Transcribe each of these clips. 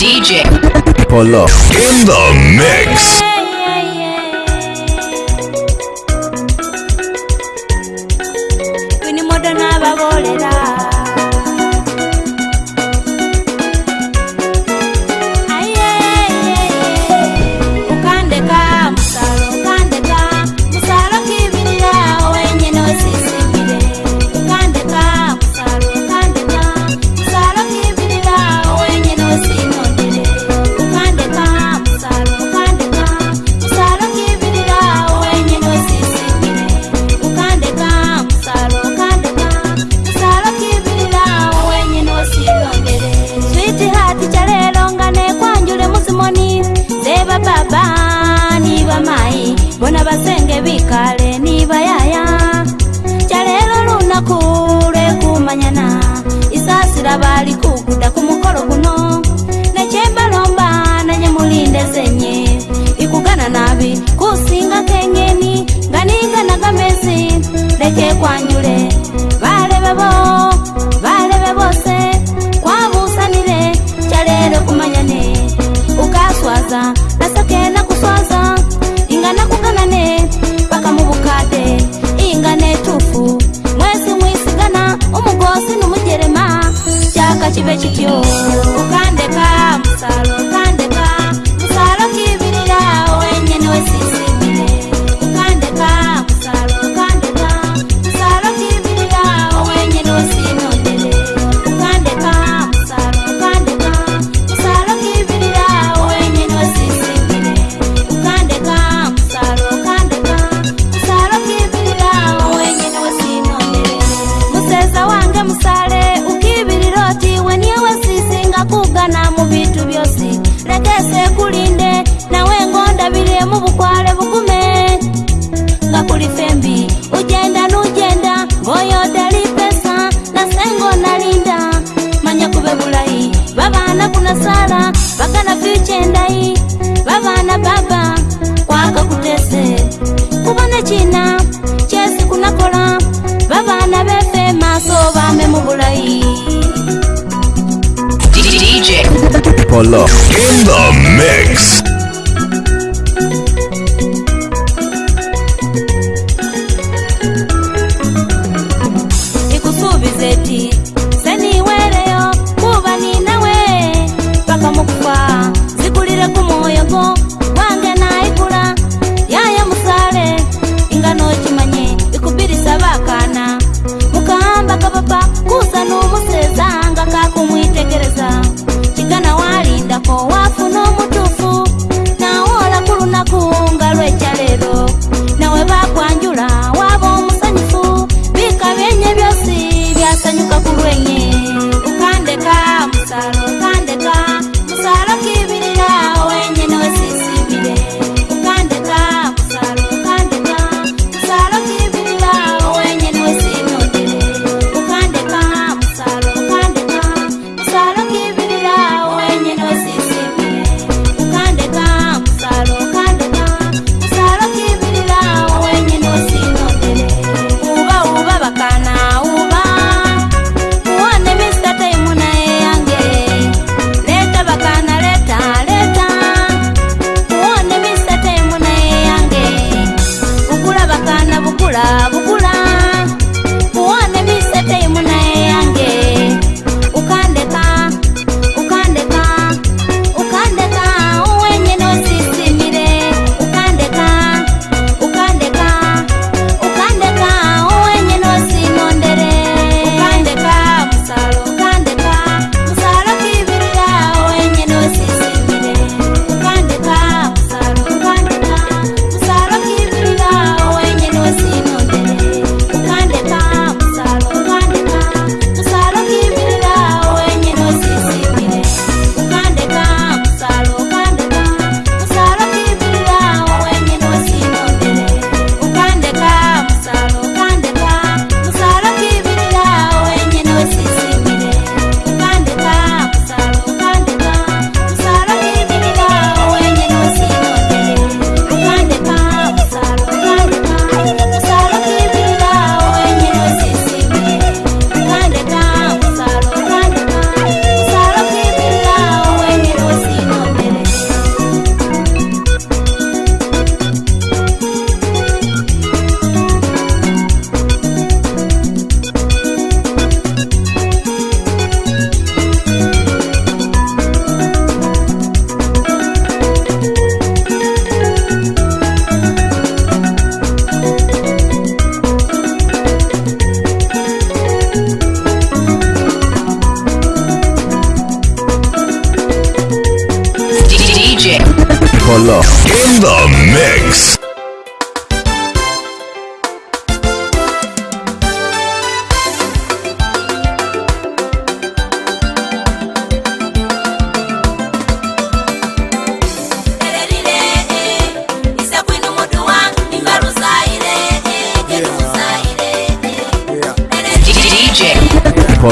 DJ. Pull up. In the mix. Quindi modo non kavi kusinga kengeni nganinga nagamezi leke kwanyule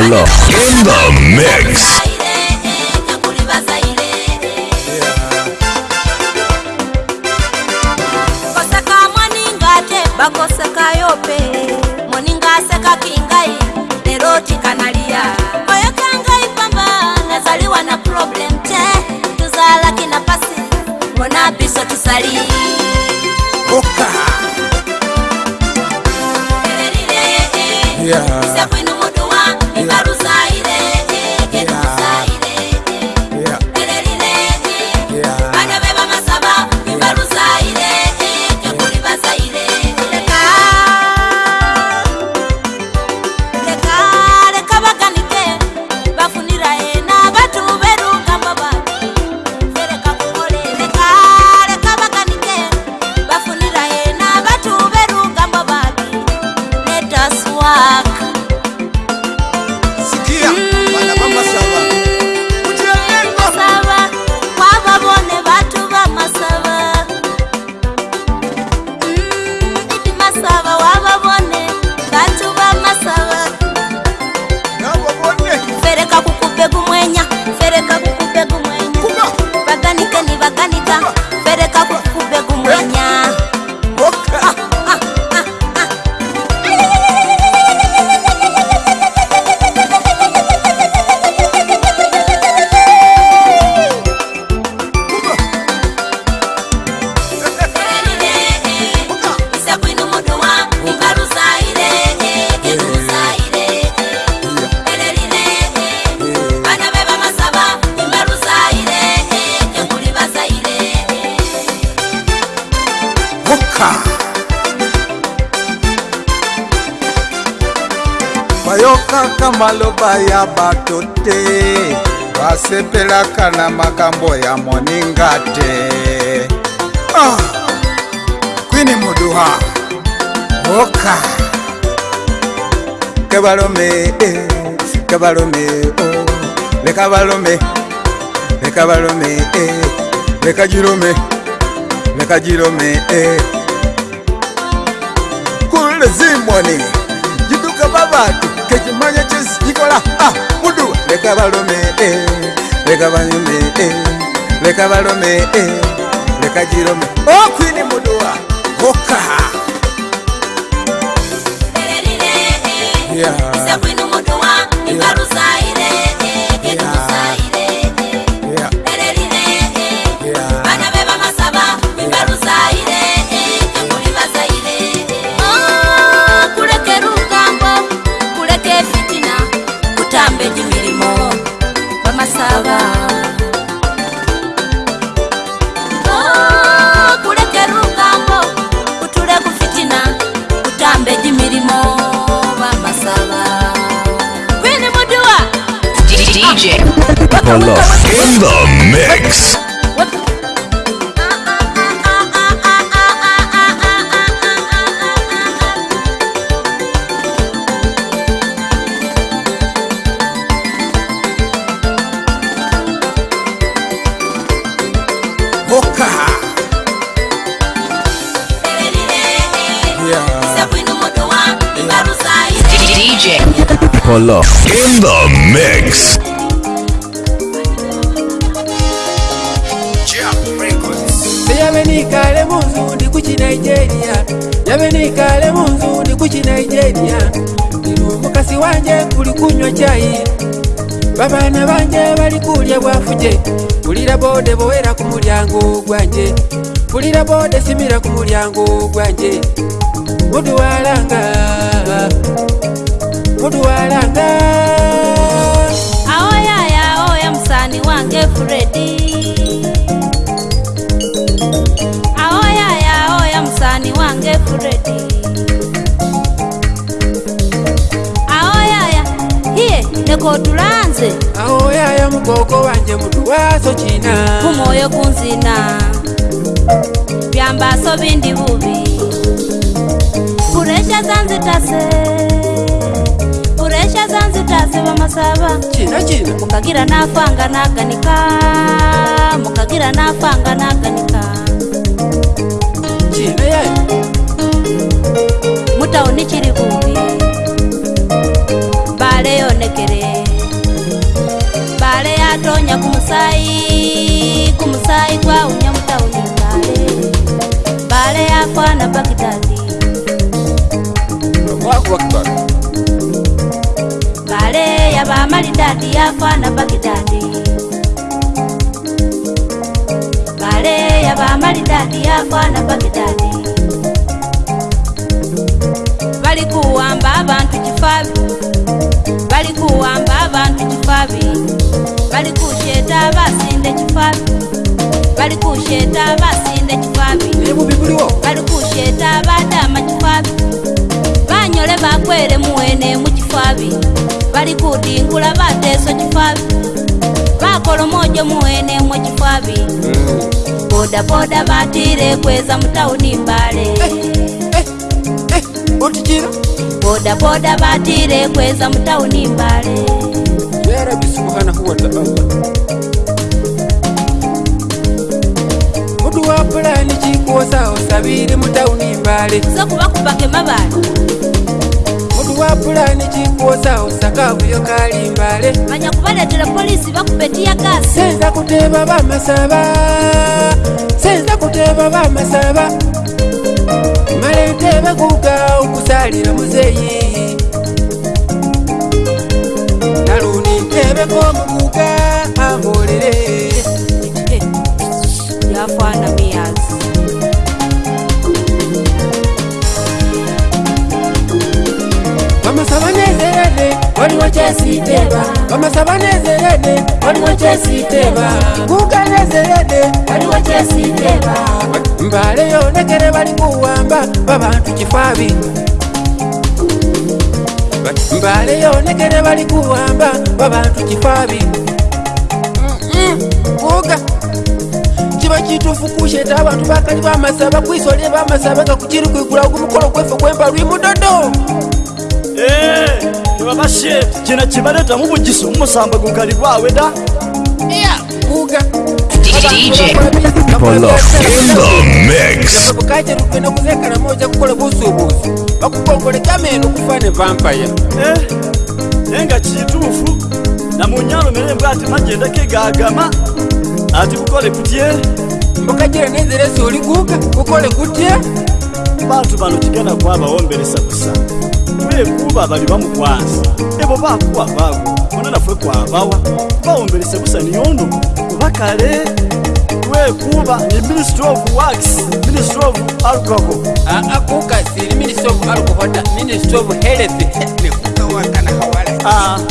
in the mix. ya batote vasepelaka na makambo ya moninga te oh, ah, kwini muduha oka ke balome eh, ke balome oh. leka balome leka balome eh. leka jirome leka jirome eh. kulezimoni jiduka babatu tekimanye kizikikola ah, mudu leka balome eh, leka banyume eh, leka balome eh, leka jirome okwini oh, muduwa okaha Apollo in the mix. Apollo. kino kyayi babaana bange balikulya bwafuje pulira boode bowera ku mulyango gwanje pulira boode simira ku mulyango gwanje mudwalanga mudwalanga nekotulanze aho yaya mugoko wanje mutu waso china kumwoyo kunzina vyambaso vindi vuvi puresha zanzitase puresha zanzitase vamasava china china mukagira nafanga naganika mukagira nafanga naganika china yaya mutauni chiri kuvi yonekere mbale yatonya kumusayi kumusayi kwaunya mutaunya mbale mbale yakwana pakitati mbale yavamaridadi yakwana pakitati mbale yavamaridadi na pakitati valikuwamba abantu chifavi bali kuwamba abantu kifabi bali kusheta abasinde kifabi bali kusheta abasinde kifabi bali kusheta abadama kifabi banyole bakwere muwene mu kifabi bali kudingula bateso kifabi bakola omwojo muwene mu kifabi hmm. bodaboda batire kweza mutawuni mbale eh, eh, eh, eh boda boda batire kweza mutauni mbale mutu wa pulani cikuosa osabire mutauni mbale sokubakubake mabale mutu wa pulani cikuosa osakavuyo kali mbale manya kubaletera polisi bakubetiyagasi senza kuteba bamasaba senza kuteba bamasaba malete bakuga okusalira muzeyi naluni ntebeko omuguga ahorere yafana miyazi amasaba nezerane waliwo kyesiiteba bamasaba nezeyede waliwo kyesiiteba kuuka nezeyede waliwo kyesiiteba mbaleyo negere balikuwamba babantu kifaabi mbaleyo negere balikuwamba babantu kifaabi kuuka kiba kitufu kusheta abantu bakali bamasaba kwisolye bamasaba gakukiri kwigulao gumukolo gwefe gwembalwimudodo turabashe kina kibareta nkubugisa umusamba gukari rwawe da kaerukwenda kuzekana moja kukola busubuzi bakukongole kamenu kufane vampaya eh, enga kitufu namunyalomele mbw ati magenda kegagama ati kukole kutye ukajira nenzelesi oliguka kukole kutye bantu bano kigana kwabawomberesa busa vekuva vali va mukwasa evo vakuwa vavo vonanafwekwa vawa vahumbelise kusaniyondo vakale wekuva ni ministry of wax ministry of alcoho akukasiri ministry of alcohota ministry of health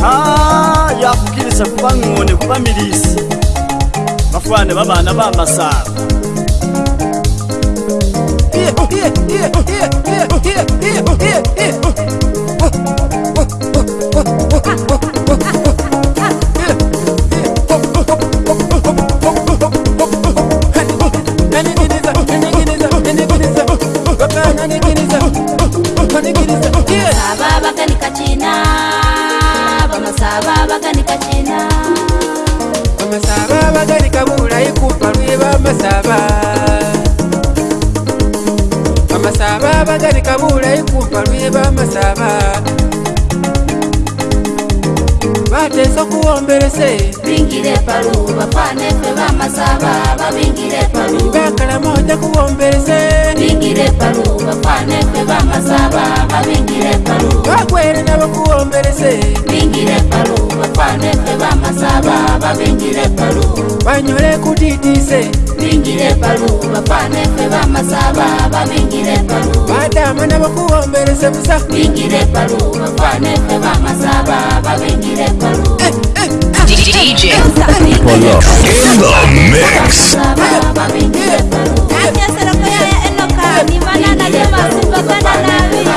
aha yakukilisa kuva ng'one kuva milisi vafwane va vana va masava Yeah, yeah, yeah, yeah, yeah, yeah, yeah, yeah. mama saba mama saba bagalika bulayi kumpaluye bamasaba bateso okuwomberese bingire epalu bafanefe bamasaba babingire epalu bakalamu ojja kuwomberese bingire epalu bafanefe bamasaba babingire epalu bagwere nabakuwomberese bingire epalu bafanefe bamasaba babingire epalu banyole kudidise ningire paluba pane febamasaba baningire paluba badama nabakuhombereze busa ningire paluba pane febamasaba baningire paluba ndiyasera kuyaya enoka nivana nanyemasimbakana navi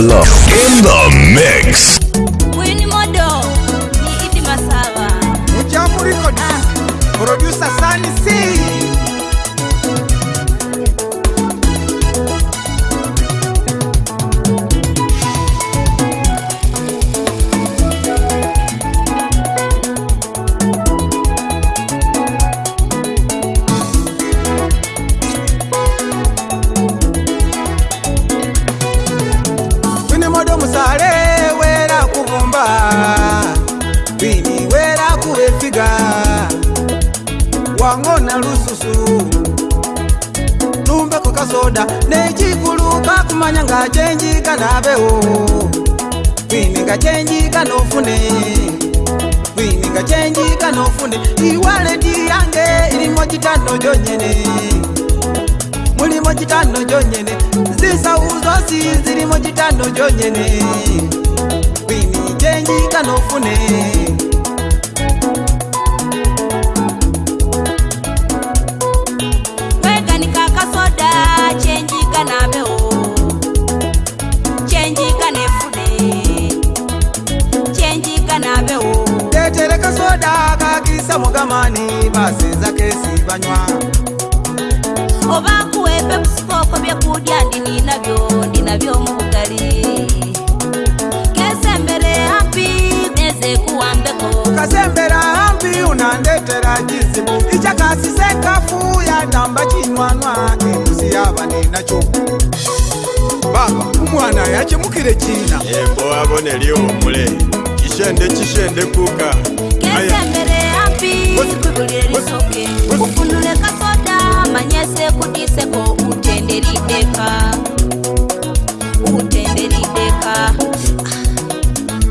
love. kwimika chenji kanofune kwimika chenji kanofune iwaleti yange ilimo chitano chonyene mulimo chitano chonyene zisauzosi zilimo chitano chonyene kwimi chenji kanofune kuita mugamani basi zake sivanywa ovakuwepe musikoko vyekudya ndini navyo ndinavyo muugali kesembele hambi neze kuwambeko kasembera hambi unandetera jizibu ichakasisekafu yanamba chinywanwa kimusi yava ninacho baba umwana yachemukire china embo avo neliomule chishende chishende kuka Ayem. ubudiseko utenderi deka utenderi deka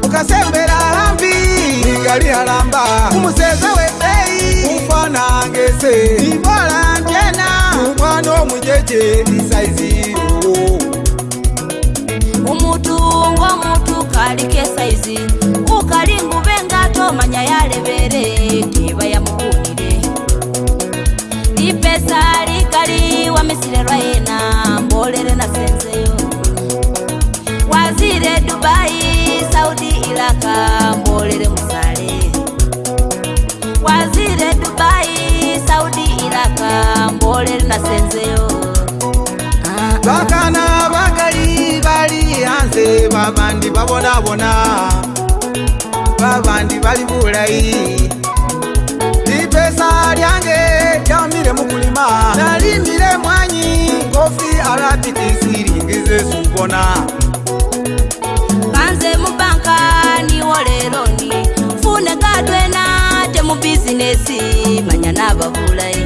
ukasembera hambi ingali haramba umuseze we eyi ufana ngese ibola njena umwana omujeje isaizi uwo umutu ngo mutu kali ke saizi ukali ngube ngato manya yalebere kiba yamuhunire babandi babonabona babandi bali bulayi lipesa lyange lyamile mukulima nalimile mwanyi kofi arabiti silingize subona banze mubanka niwoleloni fune gadwena te mubizinesi manya naba bulayi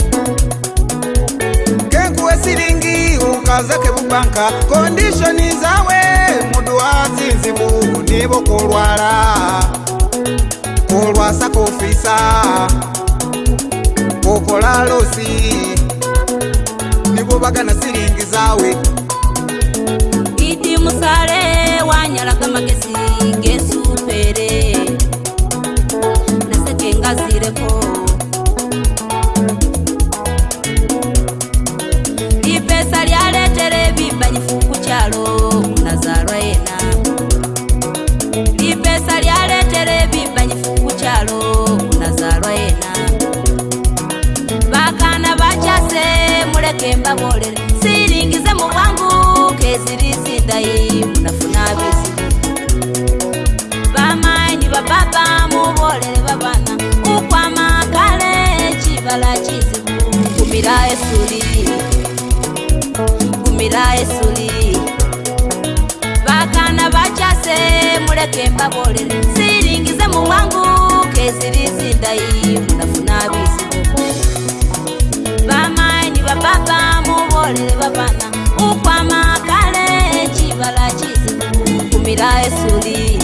kenkuwe siling zake bubanka kondishoni zawe mudu azinzibu nibo kolwala kolwasa kofisa kokola losi nibo bagana siringi zawe idi musale wanyalagamage ndala kizibu gumira esuli gumira esuli bakana bacase muleke mbabolere siringize muwangu kezirizindayi munafuna bizibu bamanyi bababa mubolere babana ukwama kale kibala kizibu gumira esuli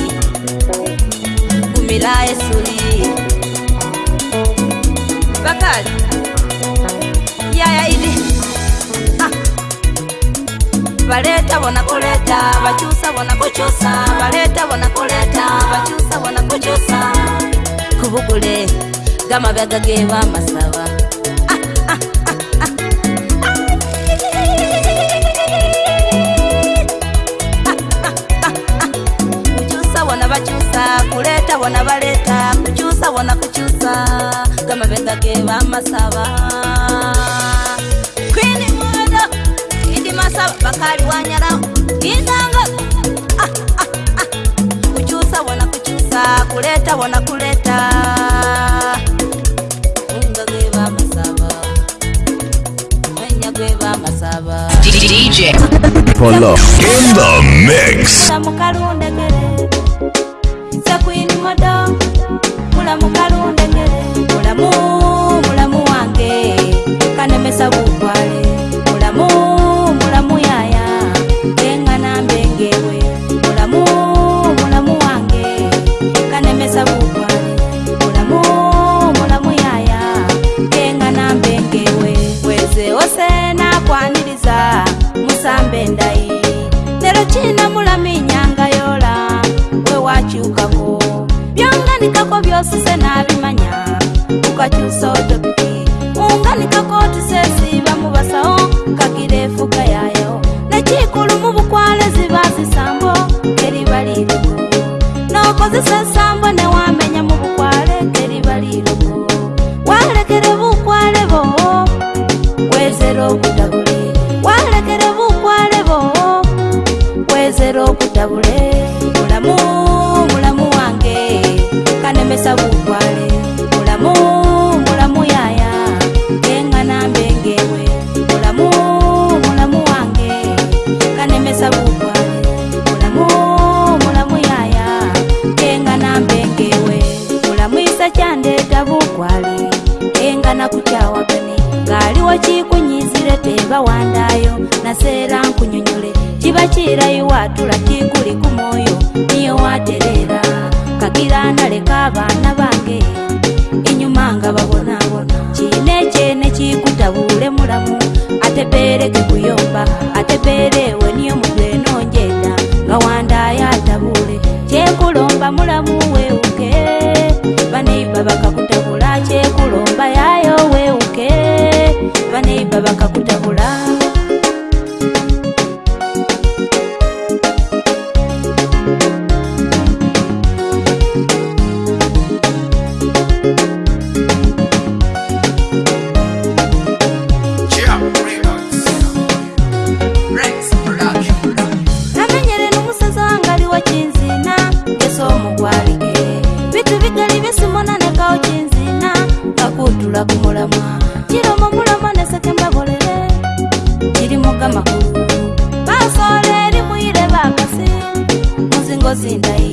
gumira esuli Ustaz. Yaya ili baleta bonakoleta bachusa bonakochosa baleta bonakoleta bachusa Kubukule, gama gamabyaga geba masawa. kuchusa wana baleta kuchusa wana kuchusa vamasava kamavenda ke vamasava kwini mudo indi masava vakali wanyala inanga ah, ah, ah. kuchusa wona kuchusa kuleta wona kuleta DJ Polo in the mix. ¡Gracias! in the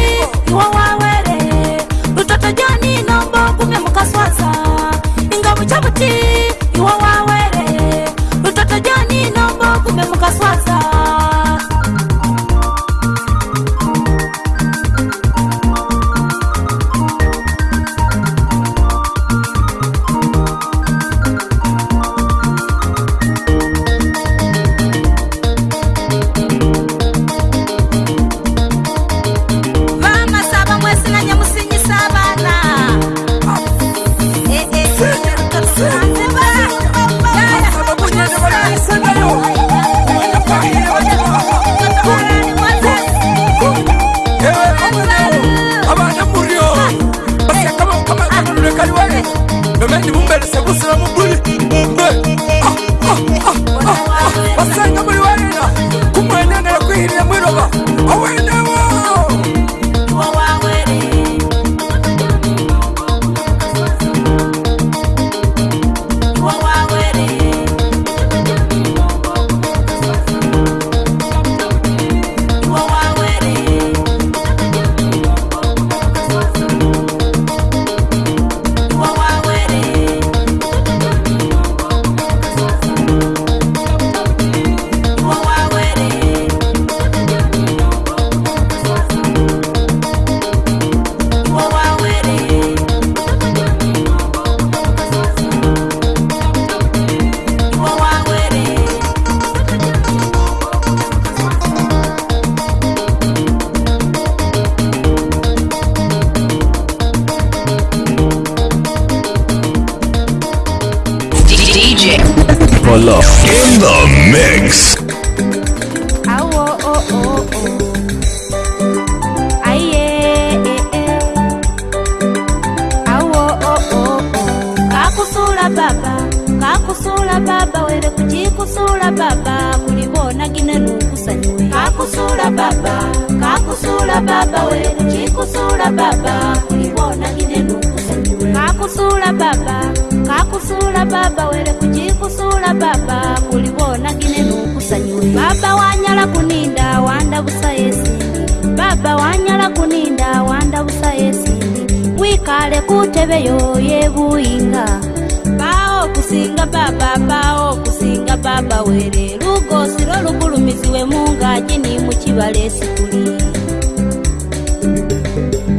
olugulumiziwemungaji ni mukibala esikuli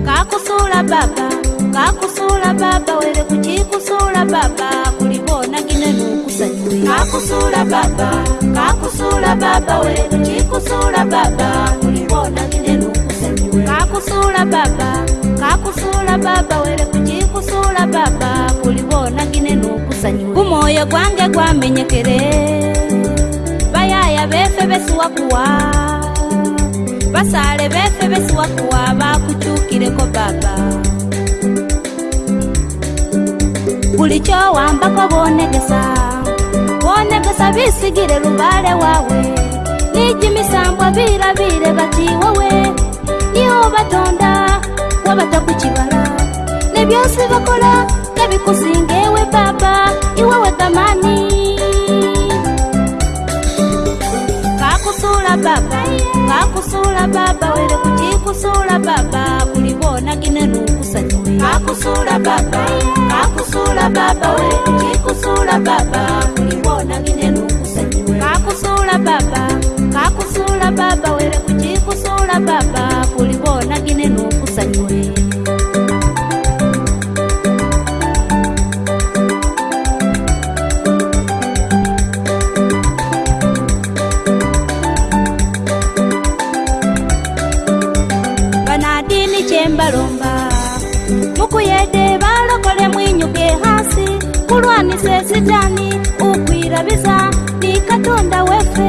kakusuula baba kakusuula baba were kukikusuula baba kulibona gine nukusanyiwekakusuula baba kakusuula baba were kukikusuula baba kulibona gine nukusanyiwe kumwoyo gwange gwamenyekere vaya vefe vesiwakuwa vasale vefe vesiwakuwa vakucukileko baba kulicho wambako vonegesa vonegesa visigile lumbale wawe iji misambwa vilavile vati wewe niho vatonda wabata kucibala nevyosi vakola nevikusingewe baba iwewe tamani kusula baba kakusula baba wele kucikusula baba kulibona gine nukusanyiwekakusula baba kakusula baba wele kucikusula baba kulibona gine nukusanyiwe kwiza nikatonda wefe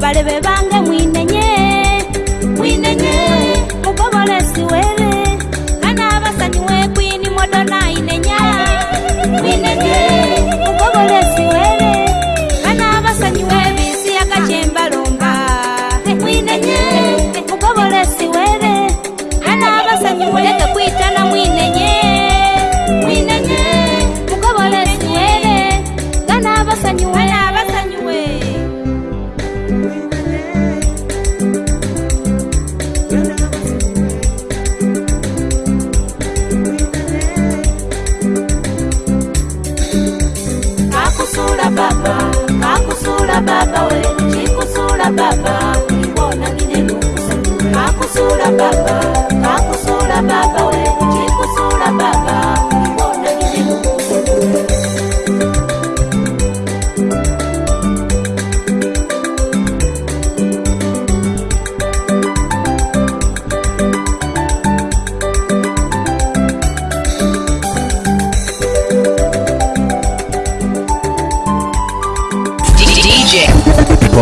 balebe ba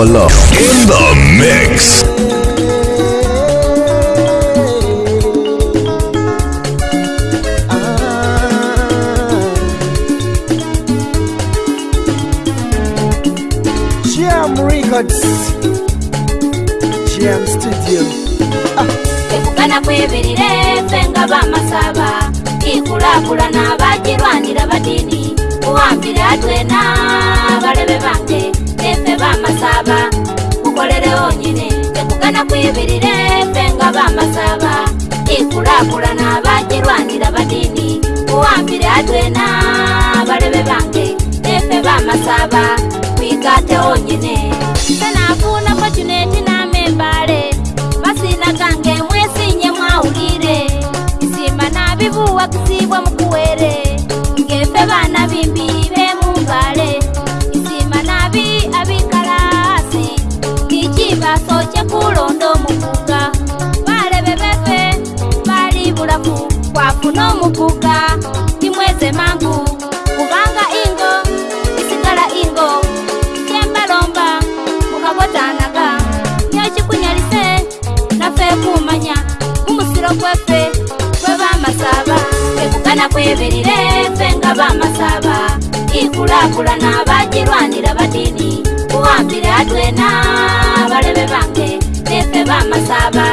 Apollo in the mix. Jam Records, Jam Studio. Kana kwebirire fenga bamasaba ikulakulana bagirwanira badini uhambire atwena masaba mukolerewo nyine tekugana kwibirire fenga bamasaba ikulakulana bajirwanira badini uwambire adwena balebe bange efe bamasaba kwigate wo nyine senafuna fortuneti namembale basina gange mwesinye mwawulire isima nabivuwa kusiba kulonda omukuga balebe bebe bali bulamu kwafuna omukuga imweze mangu kubanga ingo isigala ingo kyembalomba mukagotanaga nyo kikunyalise nafe kumanya kumusiro gwefe gwe bamasaba ebugana kwebelile fe nga bamasaba ikulakulana bagilwanila badini kuwambile atwena balebe bange bambasaba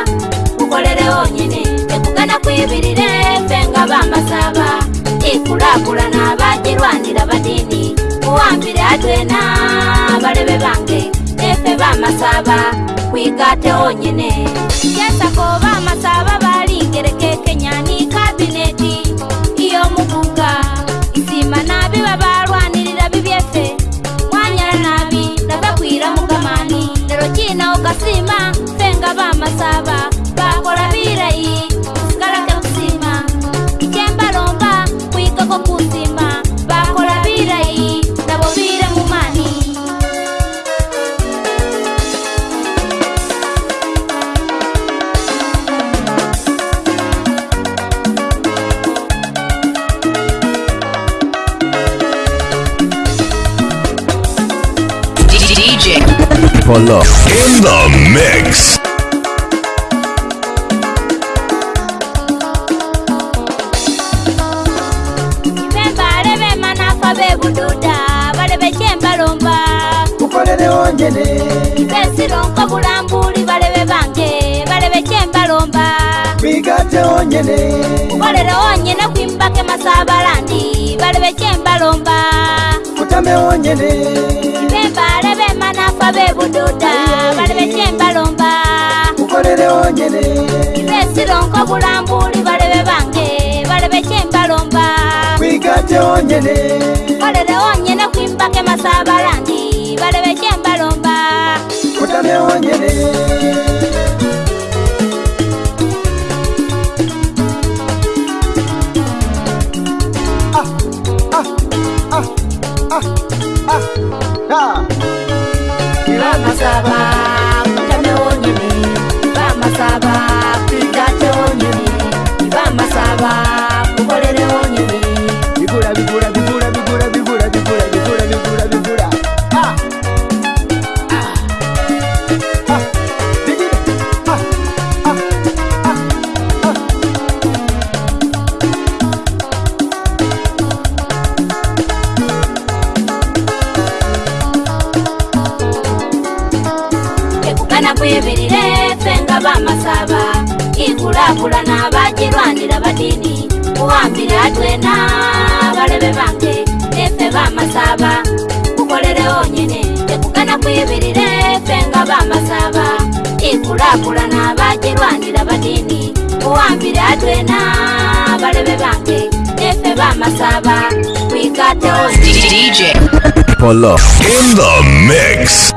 nkukolerewo nyini tekugana kwibirire fenga bambasaba ikulakulana bajirwanira badini muwambire atwena balebe bange efe bambasaba kwigatewo nyine yasako bambasaba balingereke kenyani kabineti iyo mubuga isima nabi babalwanirira bibyefe mwanyara nabi nava kwira mugamani nero kinaogasima bamasaba bakola birayi kusigalaga buzima ikyembalomba kwigako kuzima bakola birayi nabo bire mu mani In the mix. ikate onyene kolela onyene kwimbake masabalandi balebekembalomba kutame onyene bembale bemanafa bebududa balebekembalomba kukolele onyene besilonko bulambuli balebe bange balebekembalomba kwikate onyene kolele onyene kwimbake masabalandi balebekembalomba kutame onyene trabalho. abasaanira badini kuwambira atwena balebe bange efe bamasaba kukolere onyene tekugana kwibirire efe nga bamasaba ikulakulana bagirwanira badini kuwambira atwena balebe bange efe bamasaba kwigate DJ Polo in the mix.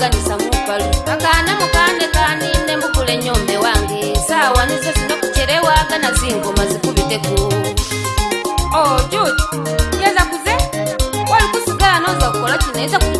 ndaganisa mubalu akana mukane kani nembukule nyombe wange sawa nize zinokucherewa kana zinguma zikubite ku oh, jud yeza kuze walikusigana uzakukola chinoiza kuti